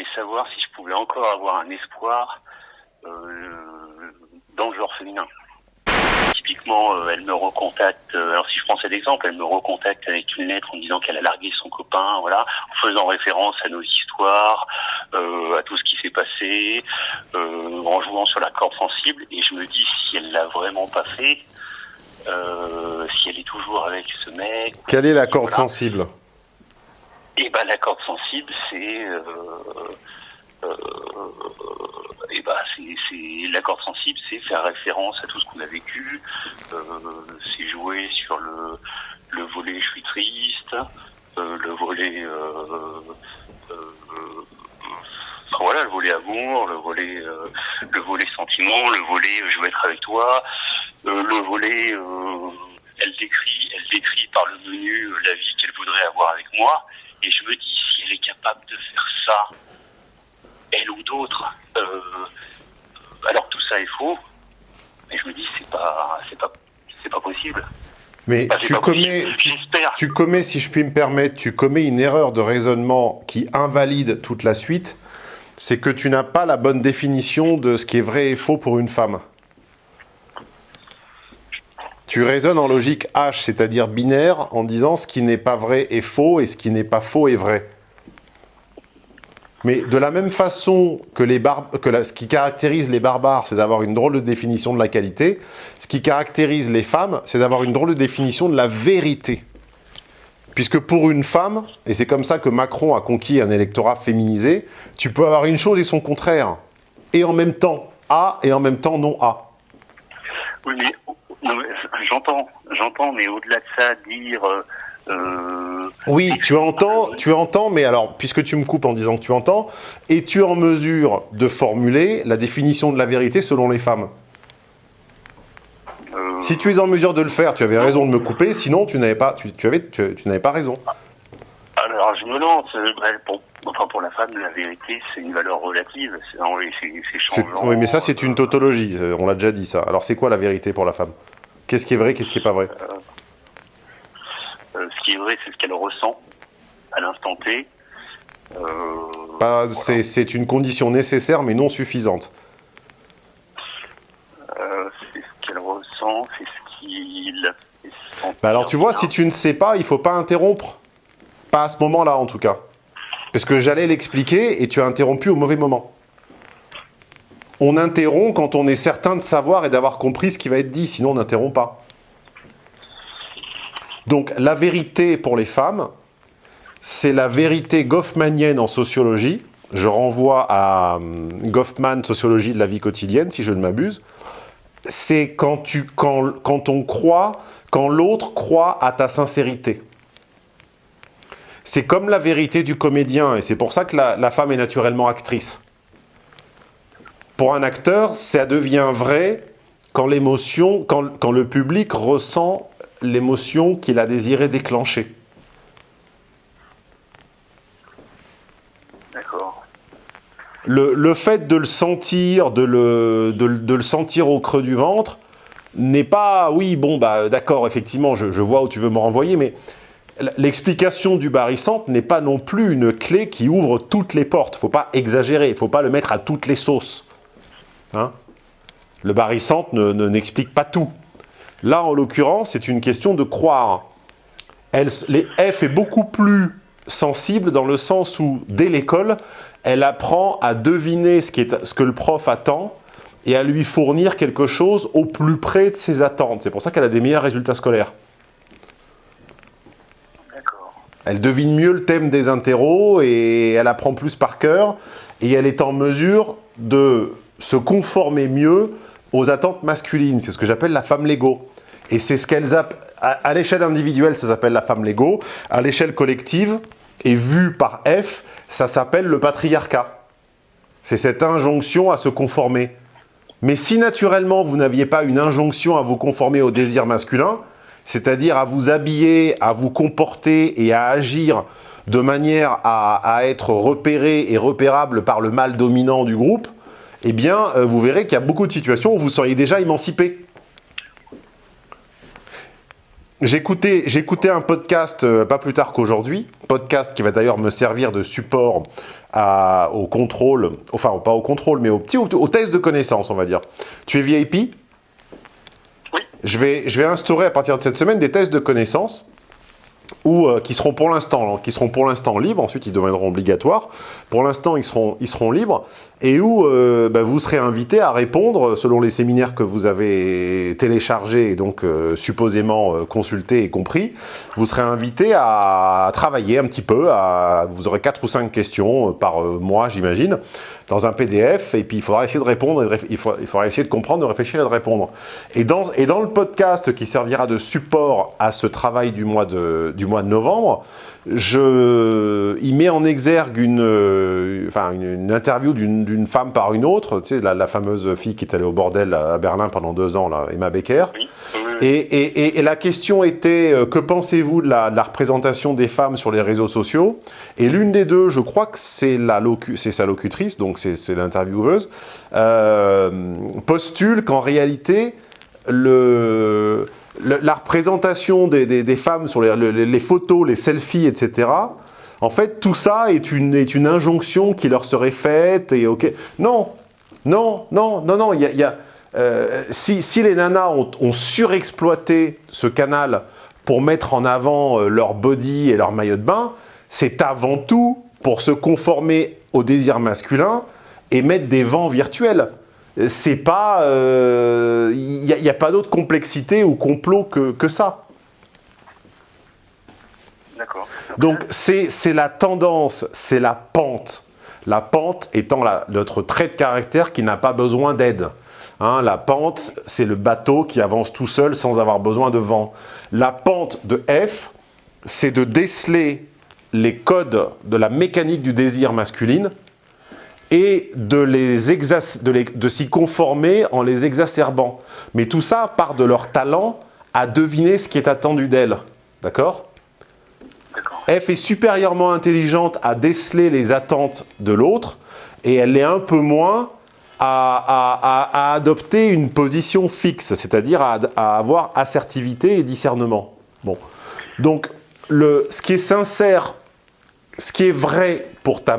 voulais savoir si je pouvais encore avoir un espoir euh, dans le genre féminin. Typiquement, euh, elle me recontacte, euh, alors si je prends cet exemple, elle me recontacte avec une lettre en disant qu'elle a largué son copain, voilà, en faisant référence à nos histoires, à tout ce qui s'est passé, en jouant sur la corde sensible, et je me dis si elle l'a vraiment pas fait, si elle est toujours avec ce mec. Quelle est la corde Voilà. sensible? Et ben la corde sensible, c'est euh, euh, et ben c'est la corde sensible, c'est faire référence à tout ce qu'on a vécu, euh, c'est jouer sur le le volet je suis triste, euh, le volet euh, euh, voilà le volet amour, le volet le volet sentiment, le volet je veux être avec toi, le volet elle décrit elle décrit par le menu la vie qu'elle voudrait avoir avec moi et je me dis si elle est capable de faire ça elle ou d'autres euh, alors tout ça est faux et je me dis c'est pas c'est pas c'est pas possible Mais tu commets, tu commets, si je puis me permettre, tu commets une erreur de raisonnement qui invalide toute la suite. C'est que tu n'as pas la bonne définition de ce qui est vrai et faux pour une femme. Tu raisonnes en logique H, c'est-à-dire binaire, en disant ce qui n'est pas vrai est faux et ce qui n'est pas faux est vrai. Mais de la même façon que, ce qui caractérise les barbares, c'est d'avoir une drôle de définition de la qualité, ce qui caractérise les femmes, c'est d'avoir une drôle de définition de la vérité. Puisque pour une femme, et c'est comme ça que Macron a conquis un électorat féminisé, tu peux avoir une chose et son contraire. Et en même temps A et en même temps non A. Oui, j'entends, j'entends, mais au-delà de ça, dire. euh, euh, Oui, tu entends, tu entends, mais alors, puisque tu me coupes en disant que tu entends, es-tu en mesure de formuler la définition de la vérité selon les femmes? Euh, Si tu es en mesure de le faire, tu avais raison de me couper, sinon tu n'avais pas, tu, tu avais, tu, tu n'avais pas raison. Euh, bah, pour, enfin, pour la femme, la vérité, c'est une valeur relative. C'est changeant. Oui, mais ça, c'est une Euh, tautologie, euh, on l'a déjà dit ça. Alors, c'est quoi la vérité pour la femme? Qu'est-ce qui est vrai, qu'est-ce qui est pas vrai? Euh, ce qui est vrai, c'est ce qu'elle ressent à l'instant T. Euh, voilà. c'est- une condition nécessaire, mais non suffisante. Euh, c'est ce qu'elle ressent, c'est ce qui la fait sentir Bah alors, tu vois, si tu ne sais pas, il faut pas interrompre. Pas à ce moment-là, en tout cas. Parce que j'allais l'expliquer et tu as interrompu au mauvais moment. On interrompt quand on est certain de savoir et d'avoir compris ce qui va être dit, sinon on n'interrompt pas. Donc la vérité pour les femmes, c'est la vérité goffmanienne en sociologie. Je renvoie à hum, Goffman, Sociologie de la vie quotidienne, si je ne m'abuse. C'est quand, quand, quand on croit, quand l'autre croit à ta sincérité. C'est comme la vérité du comédien, et c'est pour ça que la, la femme est naturellement actrice. Pour un acteur, ça devient vrai quand l'émotion, quand, quand le public ressent l'émotion qu'il a désiré déclencher. D'accord. Le, le fait de le sentir, de le, de, le- de le sentir au creux du ventre, n'est pas, oui, bon, bah, d'accord, effectivement, je, je vois où tu veux me renvoyer, mais l'explication du barycentre n'est pas non plus une clé qui ouvre toutes les portes. faut pas exagérer, il faut pas le mettre à toutes les sauces. Hein? Le barycentre ne, ne- n'explique pas tout. Là, en l'occurrence, c'est une question de croire. Les F est beaucoup plus sensible dans le sens où, dès l'école, elle apprend à deviner ce, ce que le prof attend et à lui fournir quelque chose au plus près de ses attentes. C'est pour ça qu'elle a des meilleurs résultats scolaires. D'accord. Elle devine mieux le thème des interros et elle apprend plus par cœur et elle est en mesure de se conformer mieux aux attentes masculines. C'est ce que j'appelle la femme Lego. Et c'est ce qu'elles à, à l'échelle individuelle, ça s'appelle la femme Lego. À l'échelle collective et vue par F, ça s'appelle le patriarcat. C'est cette injonction à se conformer. Mais si naturellement vous n'aviez pas une injonction à vous conformer au désir masculin, c'est-à-dire à vous habiller, à vous comporter et à agir de manière à, être repéré et repérable par le mâle dominant du groupe, eh bien, euh, vous verrez qu'il y a beaucoup de situations où vous seriez déjà émancipé. J'écoutais un podcast euh, pas plus tard qu'aujourd'hui, podcast qui va d'ailleurs me servir de support au contrôle, enfin pas au contrôle, mais au au, test de connaissances, on va dire. Tu es VIP. Je vais, instaurer à partir de cette semaine des tests de connaissances euh, qui seront pour l'instant qui seront pour l'instant libres, ensuite ils deviendront obligatoires. Pour l'instant, ils seront, libres et où euh, bah, vous serez invité à répondre selon les séminaires que vous avez téléchargés et donc euh, supposément consultés et compris. Vous serez invité à travailler un petit peu. Vous aurez quatre ou cinq questions par mois, j'imagine, dans un PDF et puis il faudra essayer de répondre, et de il, faudra, essayer de comprendre, de réfléchir et de répondre. Et dans, le podcast qui servira de support à ce travail du mois de, novembre, il met en exergue une, interview d'une femme par une autre, tu sais, la, fameuse fille qui est allée au bordel à Berlin pendant deux ans, Emma Becker. Oui. Et, la question était, euh, que pensez-vous de la, représentation des femmes sur les réseaux sociaux? Et l'une des deux, je crois que c'est locu- sa locutrice, donc c'est l'intervieweuse, euh, postule qu'en réalité, le, la représentation des, femmes sur les, le- les photos, les selfies, etc., en fait, tout ça est une, est une injonction qui leur serait faite, et ok... Non, non, non, non, non, il y a- euh, si, si les nanas ont, ont surexploité ce canal pour mettre en avant euh, leur body et leur maillot de bain, c'est avant tout pour se conformer au désir masculin et mettre des vents virtuels. C'est pas... euh, Il n'y a, pas d'autre complexité ou complot que, que ça. Donc c'est c'est la tendance, c'est la pente. La pente étant la- notre trait de caractère qui n'a pas besoin d'aide. Hein, la pente, c'est le bateau qui avance tout seul sans avoir besoin de vent. La pente de F, c'est de déceler les codes de la mécanique du désir masculine et de, s'y conformer en les exacerbant. Mais tout ça part de leur talent à deviner ce qui est attendu d'elles. D'accord? D'accord. F est supérieurement intelligente à déceler les attentes de l'autre et elle est un peu moins à, adopter une position fixe, c'est-à-dire à, avoir assertivité et discernement. Bon. Donc, le, ce qui est sincère, ce qui est vrai pour ta,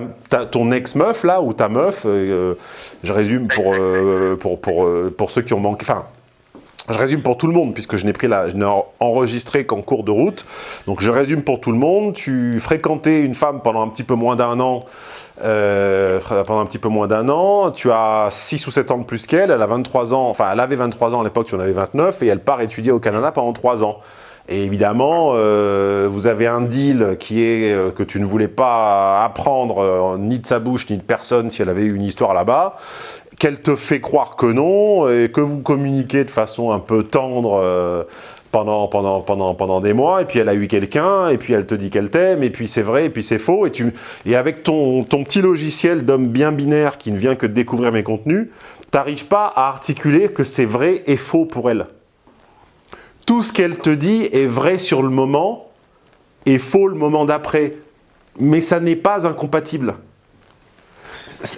ton ex-meuf, là, ou ta meuf, euh, je résume pour, euh, pour, pour, euh, pour ceux qui ont manqué, enfin, je résume pour tout le monde, puisque je n'ai pris je n'ai enregistré qu'en cours de route. Donc je résume pour tout le monde. Tu fréquentais une femme pendant un petit peu moins d'un an. euh, pendant un petit peu moins d'un an. Tu as 6 ou 7 ans de plus qu'elle. Elle a 23 ans. Enfin, elle avait 23 ans à l'époque, tu en avais 29. Et elle part étudier au Canada pendant 3 ans. Et évidemment, euh, vous avez un deal qui est euh, que tu ne voulais pas apprendre euh, ni de sa bouche ni de personne si elle avait eu une histoire là-bas qu'elle te fait croire que non, et que vous communiquez de façon un peu tendre pendant, pendant, pendant, pendant des mois, et puis elle a eu quelqu'un, et puis elle te dit qu'elle t'aime, et puis c'est vrai, et puis c'est faux, et, tu, et avec ton, ton petit logiciel d'homme bien binaire qui ne vient que de découvrir mes contenus, t'arrives pas à articuler que c'est vrai et faux pour elle. Tout ce qu'elle te dit est vrai sur le moment, et faux le moment d'après, mais ça n'est pas incompatible.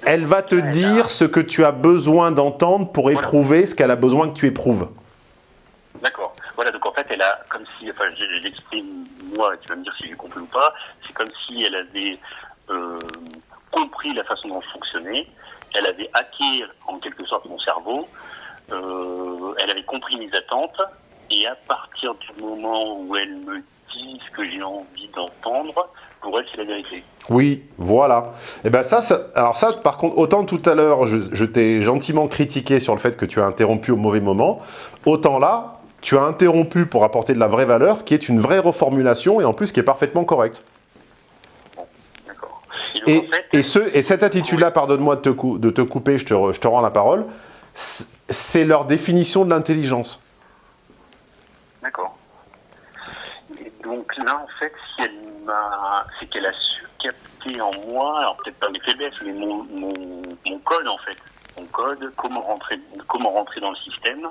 Elle va te dire ce que tu as besoin d'entendre pour éprouver ce qu'elle a besoin que tu éprouves. D'accord. Voilà, donc en fait, elle a, comme si, enfin, je, l'exprime moi, tu vas me dire si j'ai compris ou pas, c'est comme si elle avait euh, compris la façon dont je fonctionnais, elle avait hacké en quelque sorte mon cerveau, euh, elle avait compris mes attentes, et à partir du moment où elle me dit ce que j'ai envie d'entendre, pour elle, c'est la vérité. Oui, voilà. Et ben ça, ça- alors ça, par contre, autant tout à l'heure, je, je t'ai gentiment critiqué sur le fait que tu as interrompu au mauvais moment, autant là, tu as interrompu pour apporter de la vraie valeur, qui est une vraie reformulation et en plus qui est parfaitement correcte. Et donc, Et, en fait, et, ce, et cette attitude-là, pardonne-moi de, te cou- de te couper, je te, re- je te rends la parole, c'est leur définition de l'intelligence. D'accord. Et donc là, en fait, si elle m'a, c'est qu'elle a su capter en moi, alors peut-être pas mes faiblesses, mais mon, mon, mon code en fait, mon code, comment rentrer, comment rentrer dans le système,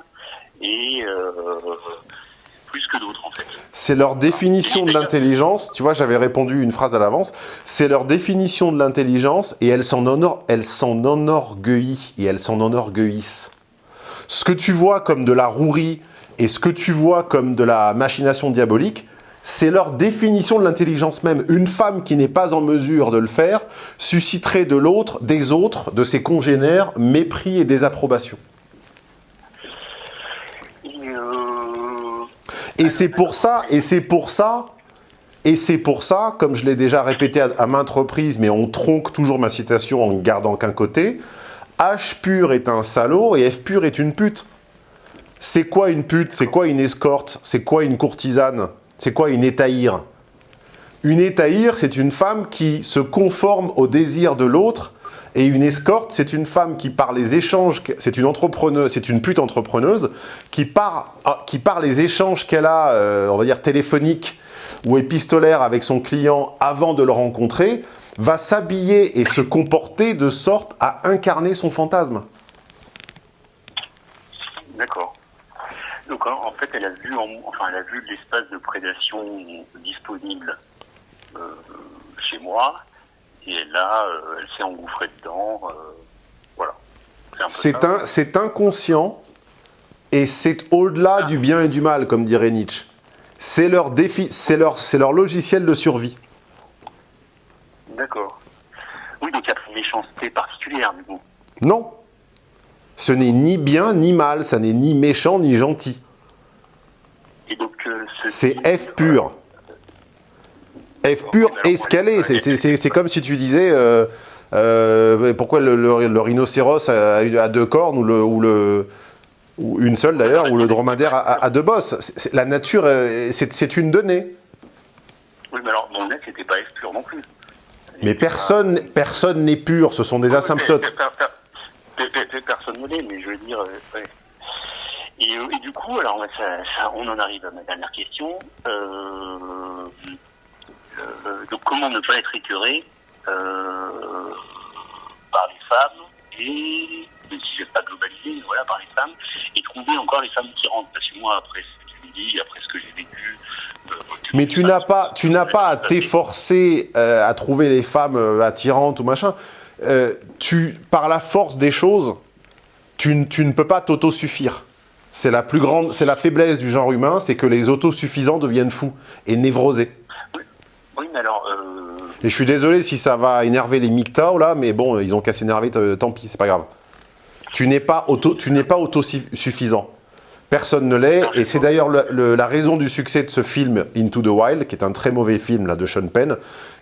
et euh, plus que d'autres en fait. C'est leur définition de l'intelligence. Tu vois, j'avais répondu une phrase à l'avance. C'est leur définition de l'intelligence et elles s'en honor- enorgueillissent et elles s'en enorgueillissent. Ce que tu vois comme de la rouerie Et ce que tu vois comme de la machination diabolique, c'est leur définition de l'intelligence même. Une femme qui n'est pas en mesure de le faire susciterait de l'autre, des autres, de ses congénères, mépris et désapprobation. Et c'est pour ça, et c'est pour ça, et c'est pour ça, comme je l'ai déjà répété à, maintes reprises, mais on tronque toujours ma citation en ne gardant qu'un côté, H pur est un salaud et F pur est une pute. C'est quoi une pute? C'est quoi une escorte? C'est quoi une courtisane? C'est quoi une étaïre? Une étaïre, c'est une femme qui se conforme au désir de l'autre et une escorte, c'est une femme qui par les échanges, c'est une entrepreneuse, c'est une pute entrepreneuse, qui par, ah, qui par les échanges qu'elle a, euh, on va dire téléphoniques ou épistolaires avec son client avant de le rencontrer, va s'habiller et se comporter de sorte à incarner son fantasme. D'accord. Donc en fait, elle a vu, enfin, elle a vu l'espace de prédation disponible euh, chez moi, et là, euh, elle s'est engouffrée dedans. Euh, voilà. C'est inconscient et c'est au-delà du bien et du mal, comme dirait Nietzsche. C'est leur, défi, leur, leur logiciel de survie. D'accord. Oui, donc il y a une méchanceté particulière, du coup. Non. Ce n'est ni bien ni mal, ça n'est ni méchant ni gentil. Euh, c'est F pur. F pur escalé. C'est comme si tu disais euh, euh, pourquoi le, rhinocéros a, deux cornes ou, le, ou, le, ou une seule d'ailleurs, ou le dromadaire a, deux bosses. la nature, euh, c'est une donnée. Oui, mais alors mon net, c'était pas F pur non plus. Mais personne personne n'est pur, ce sont des asymptotes. Personne ne l'est, mais je veux dire... Et, du coup, alors on en arrive à ma dernière question. Euh, euh, donc comment ne pas être écœuré euh, par les femmes et même si je vais pas globaliser, voilà, par les femmes, et trouver encore les femmes qui rentrent? Parce que moi, après ce que tu me dis, après ce que j'ai vécu... Euh, mais tu n'as pas, tu n'as pas à t'efforcer à trouver les femmes attirantes ou machin. Tu, par la force des choses, tu, tu ne peux pas t'autosuffire. C'est la plus grande, c'est la faiblesse du genre humain, c'est que les autosuffisants deviennent fous et névrosés. Oui, mais alors... Euh, et je suis désolé si ça va énerver les MGTOW, là, mais bon, ils ont qu'à s'énerver, tant pis, c'est pas grave. Tu n'es pas, auto, tu n'es pas autosuffisant. Personne ne l'est, et c'est d'ailleurs la raison du succès de ce film Into the Wild, qui est un très mauvais film là, de Sean Penn,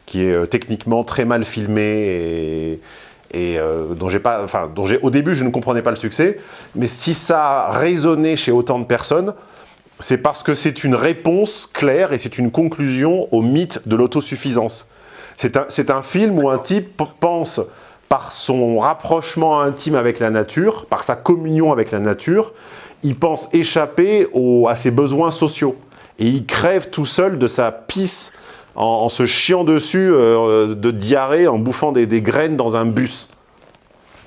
qui est euh, techniquement très mal filmé et, euh, dont j'ai pas, enfin, dont j'ai au début je ne comprenais pas le succès, mais si ça a résonné chez autant de personnes, c'est parce que c'est une réponse claire et c'est une conclusion au mythe de l'autosuffisance. C'est un, un, film où un type pense, par son rapprochement intime avec la nature, par sa communion avec la nature, il pense échapper à ses besoins sociaux. Et il crève tout seul de sa pisse en, se chiant dessus euh, de diarrhée, en bouffant des, graines dans un bus.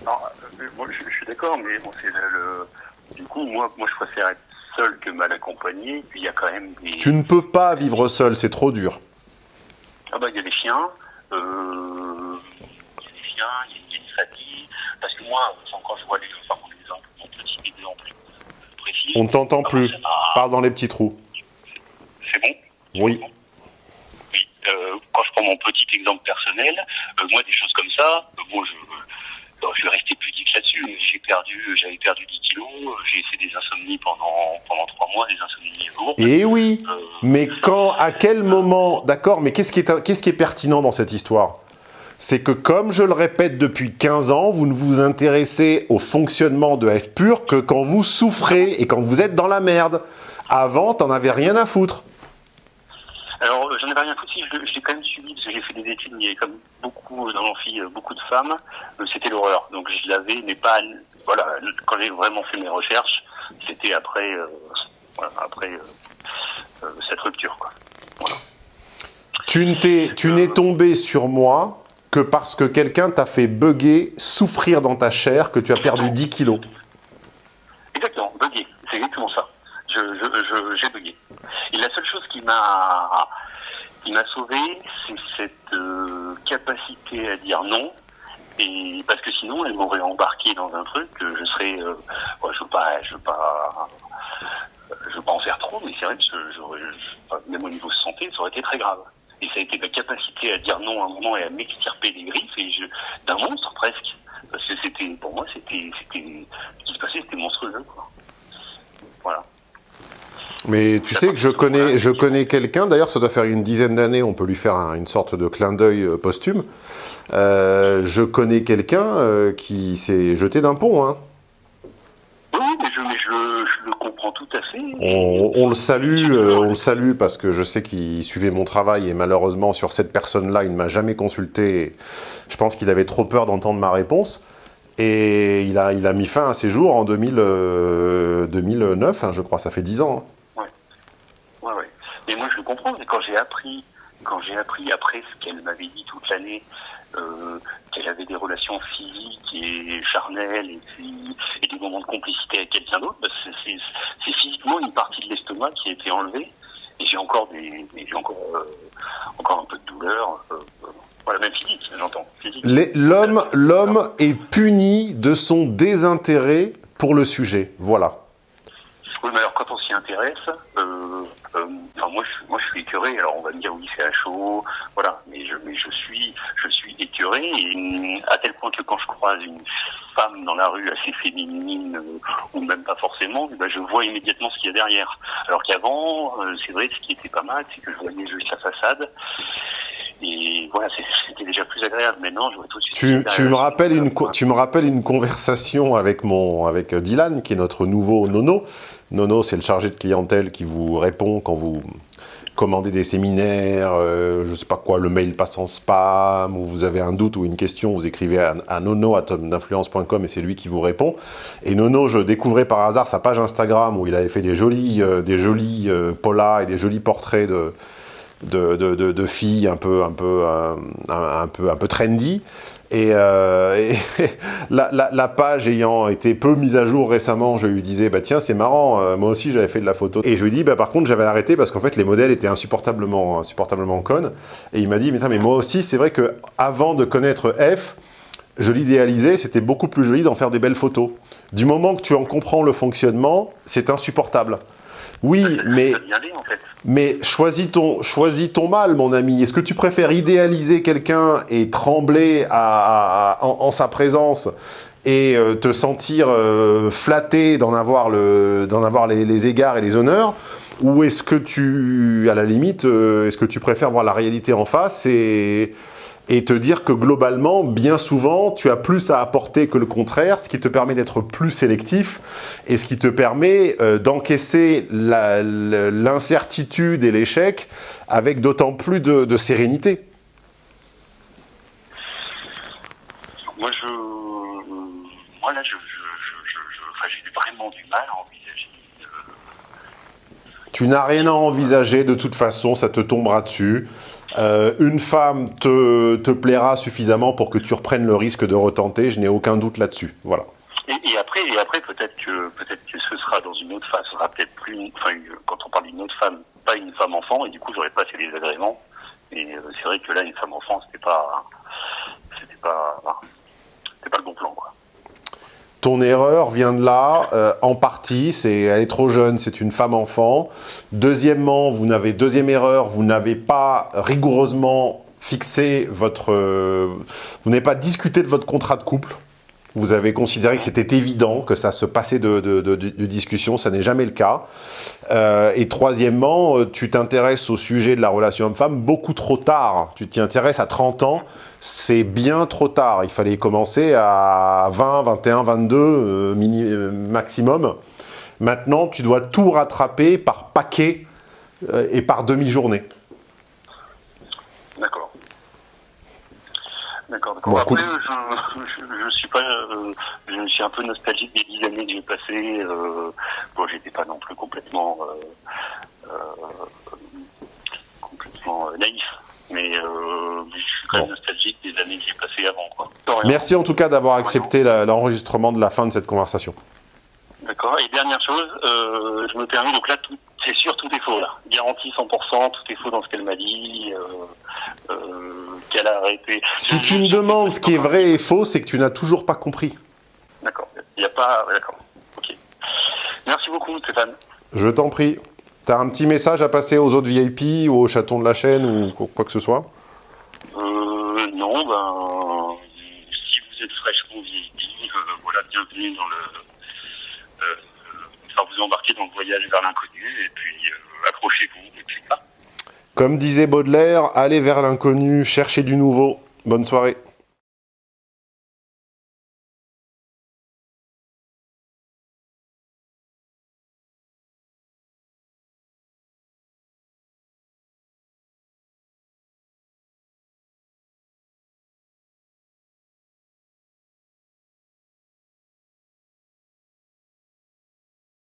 Non, euh, moi, je, suis d'accord, mais bon, le, du coup, moi, moi je préfère être seul que mal accompagné. Puis il y a quand même des... Tu ne peux pas vivre seul, c'est trop dur. Ah bah il y a des chiens, euh, il y a des chiens, il y a des familles. Parce que moi, quand je vois les enfin mon exemple, mon petit exemple On t'entend ah, plus. Parle dans les petits trous. C'est bon Oui. Oui. Euh, quand je prends mon petit exemple personnel, euh, moi des choses comme ça, bon je je vais rester pudique là-dessus. J'ai perdu, j'avais perdu 10 kilos, j'ai essayé des insomnies pendant, pendant 3 mois, des insomnies lourdes. Eh oui, euh, mais quand, à quel moment, d'accord, mais qu'est-ce qui, est, qu'est-ce qui est pertinent dans cette histoire? C'est que, comme je le répète depuis 15 ans, vous ne vous intéressez au fonctionnement de F pur que quand vous souffrez et quand vous êtes dans la merde. Avant, t'en avais rien à foutre. Alors, j'en avais rien à foutre, je, l'ai quand même suivi, parce que j'ai fait des études, il y avait comme beaucoup dans l'amphi, euh, beaucoup de femmes, euh, c'était l'horreur. Donc je l'avais, mais pas, voilà, quand j'ai vraiment fait mes recherches, c'était après, euh, après cette rupture, quoi. Tu n'es tombé sur moi que parce que quelqu'un t'a fait bugger, souffrir dans ta chair, que tu as perdu 10 kilos. Exactement, bugger, c'est exactement ça. J'ai je, je, bugué. Et la seule chose qui m'a sauvé, c'est cette euh, capacité à dire non. Et parce que sinon, elle m'aurait embarqué dans un truc que je serais, euh, je veux pas, je veux pas, je veux pas en faire trop, mais c'est vrai que même au niveau santé, ça aurait été très grave. Et ça a été ma capacité à dire non à un moment et à m'extirper les griffes d'un monstre presque. Parce que c'était, pour moi, c'était, ce qui se passait, c'était monstrueux, quoi. Voilà. Mais tu sais que je connais, je connais quelqu'un, d'ailleurs ça doit faire une dizaine d'années, on peut lui faire une sorte de clin d'œil euh, posthume. Euh, je connais quelqu'un euh, qui s'est jeté d'un pont. Hein. Oui, mais, je, le comprends tout On, le salue, on le salue parce que je sais qu'il suivait mon travail et malheureusement sur cette personne-là, il ne m'a jamais consulté. Je pense qu'il avait trop peur d'entendre ma réponse. Et il a, mis fin à ses jours en 2000, 2009, hein, je crois, ça fait 10 ans. Hein. Mais moi, je le comprends. Mais quand j'ai appris, quand j'ai appris après ce qu'elle m'avait dit toute l'année, euh, qu'elle avait des relations physiques et charnelles et, puis, et des moments de complicité avec quelqu'un d'autre, bah, c'est physiquement une partie de l'estomac qui a été enlevée. Et j'ai encore des, j'ai encore, euh, encore un peu de douleur. Euh, voilà, même physique, j'entends. L'homme, l'homme est puni de son désintérêt pour le sujet. Voilà. Oui, mais alors quand on s'y intéresse, euh, enfin moi je, moi je suis écœuré. Alors on va me dire oui c'est à chaud, voilà. Mais je, mais je suis, je suis écœuré et à tel point que quand je croise une femme dans la rue assez féminine euh, ou même pas forcément, ben, je vois immédiatement ce qu'il y a derrière. Alors qu'avant, euh, c'est vrai, ce qui était pas mal, c'est que je voyais juste la façade. Voilà, c'était déjà plus agréable. Maintenant, je vois tout de suite. Tu, tu me rappelles une, tu me rappelles une conversation avec mon, avec Dylan, qui est notre nouveau nono. Nono, c'est le chargé de clientèle qui vous répond quand vous commandez des séminaires, euh, je ne sais pas quoi, le mail passe en spam, ou vous avez un doute ou une question, vous écrivez à, à nono.d'influence.com et c'est lui qui vous répond. Et Nono, je découvrais par hasard sa page Instagram où il avait fait des jolis, euh, des jolis euh, polas et des jolis portraits de, de, filles un peu, un peu, un peu, un peu trendy. Et, euh, la, page ayant été peu mise à jour récemment, je lui disais, bah tiens, c'est marrant, euh, moi aussi j'avais fait de la photo. Et je lui dis, bah par contre, j'avais arrêté parce qu'en fait, les modèles étaient insupportablement, insupportablement connes. Et il m'a dit, mais ça, mais moi aussi, c'est vrai que avant de connaître F, je l'idéalisais, c'était beaucoup plus joli d'en faire des belles photos. Du moment que tu en comprends le fonctionnement, c'est insupportable. Oui, mais, mais choisis, ton, choisis ton mal, mon ami. Est-ce que tu préfères idéaliser quelqu'un et trembler en, sa présence et euh, te sentir euh, flatté d'en avoir, le, avoir les, les, égards et les honneurs? Ou est-ce que tu, à la limite, euh, est-ce que tu préfères voir la réalité en face et et te dire que globalement, bien souvent, tu as plus à apporter que le contraire, ce qui te permet d'être plus sélectif et ce qui te permet euh, d'encaisser l'incertitude et l'échec avec d'autant plus de, sérénité. Moi, je, moi là, j'ai vraiment du mal à envisager. Tu n'as rien à envisager, de toute façon, ça te tombera dessus. Euh, une femme te, te, plaira suffisamment pour que tu reprennes le risque de retenter, je n'ai aucun doute là-dessus. Voilà. Et, après, et après peut-être que peut-être que ce sera dans une autre phase, ce sera peut-être plus, enfin, quand on parle d'une autre femme, pas une femme enfant, et du coup j'aurais pas fait des agréments. Et euh, c'est vrai que là, une femme enfant, c'était pas, c'était pas, pas le bon plan, quoi. Ton erreur vient de là, euh, en partie, c'est elle est trop jeune, c'est une femme enfant. Deuxièmement, vous n'avez deuxième erreur, vous n'avez pas rigoureusement fixé votre, euh, vous n'avez pas discuté de votre contrat de couple. Vous avez considéré que c'était évident que ça se passait de, de, discussion, ça n'est jamais le cas. Euh, et troisièmement, tu t'intéresses au sujet de la relation homme-femme beaucoup trop tard. Tu t'y intéresses à 30 ans c'est bien trop tard. Il fallait commencer à 20, 21, 22 maximum. Maintenant, tu dois tout rattraper par paquet euh, et par demi-journée. D'accord. D'accord. Après, je, suis pas, euh, je suis un peu nostalgique des dix années que j'ai passées. Euh, bon, j'étais pas non plus complètement, complètement naïf mais euh, je suis quand même nostalgique des années que j'ai passées avant. Quoi. Merci en tout cas d'avoir accepté l'enregistrement de la fin de cette conversation. D'accord. Et dernière chose, euh, je me permets, donc là, c'est sûr, tout est faux là. Garantie 100%, tout est faux dans ce qu'elle m'a dit, euh, euh, qu'elle a arrêté. Si tu me demandes ce qui est vrai et faux, c'est que tu n'as toujours pas compris. D'accord. Il n'y a pas... D'accord. Ok. Merci beaucoup, Stéphane. Je t'en prie. T'as un petit message à passer aux autres VIP ou aux chatons de la chaîne ou quoi que ce soit? Euh, Non, ben, si vous êtes fraîchement VIP, euh, voilà, bienvenue dans le... Vous embarquez dans le voyage vers l'inconnu, et puis euh, accrochez-vous, et puis. Comme disait Baudelaire, allez vers l'inconnu, cherchez du nouveau. Bonne soirée.